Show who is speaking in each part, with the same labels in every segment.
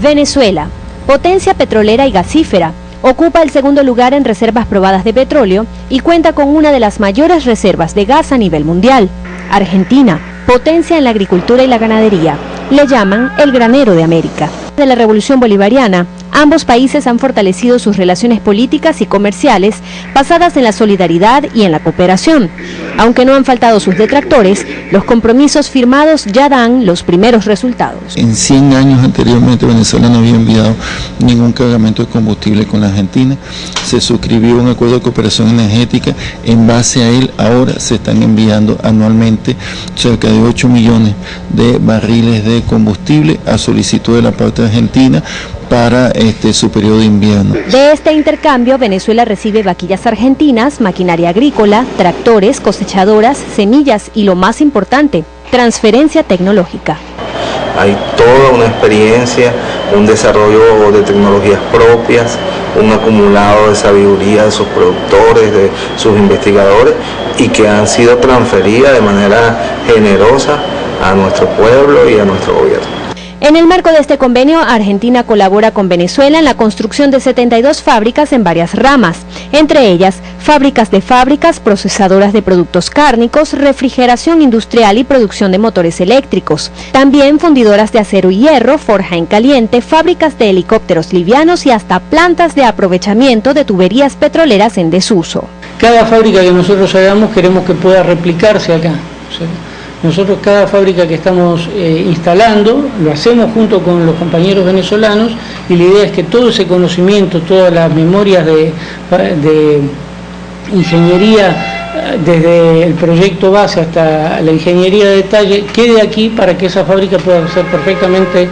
Speaker 1: Venezuela, potencia petrolera y gasífera, ocupa el segundo lugar en reservas probadas de petróleo y cuenta con una de las mayores reservas de gas a nivel mundial. Argentina, potencia en la agricultura y la ganadería, le llaman el granero de América. De la revolución bolivariana, ambos países han fortalecido sus relaciones políticas y comerciales basadas en la solidaridad y en la cooperación. Aunque no han faltado sus detractores, los compromisos firmados ya dan los primeros resultados.
Speaker 2: En 100 años anteriormente Venezuela no había enviado ningún cargamento de combustible con la Argentina. Se suscribió un acuerdo de cooperación energética. En base a él ahora se están enviando anualmente cerca de 8 millones de barriles de combustible a solicitud de la parte argentina para este, su periodo de invierno.
Speaker 1: De este intercambio, Venezuela recibe vaquillas argentinas, maquinaria agrícola, tractores, cosechadoras, semillas y lo más importante, transferencia tecnológica.
Speaker 3: Hay toda una experiencia, un desarrollo de tecnologías propias, un acumulado de sabiduría de sus productores, de sus investigadores y que han sido transferidas de manera generosa a nuestro pueblo y a nuestro gobierno.
Speaker 1: En el marco de este convenio, Argentina colabora con Venezuela en la construcción de 72 fábricas en varias ramas, entre ellas fábricas de fábricas, procesadoras de productos cárnicos, refrigeración industrial y producción de motores eléctricos. También fundidoras de acero y hierro, forja en caliente, fábricas de helicópteros livianos y hasta plantas de aprovechamiento de tuberías petroleras en desuso.
Speaker 4: Cada fábrica que nosotros hagamos queremos que pueda replicarse acá. Nosotros cada fábrica que estamos eh, instalando lo hacemos junto con los compañeros venezolanos y la idea es que todo ese conocimiento, todas las memorias de, ingeniería, desde el proyecto base hasta la ingeniería de detalle, quede aquí para que esa fábrica pueda ser perfectamente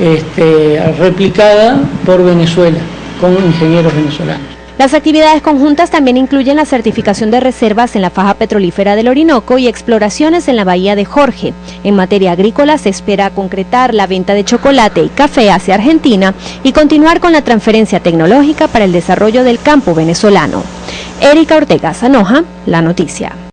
Speaker 4: este, replicada por Venezuela, con ingenieros venezolanos.
Speaker 1: Las actividades conjuntas también incluyen la certificación de reservas en la faja petrolífera del Orinoco y exploraciones en la bahía de Jorge. En materia agrícola se espera concretar la venta de chocolate y café hacia Argentina y continuar con la transferencia tecnológica para el desarrollo del campo venezolano. Erika Ortega Zanoja, La Noticia.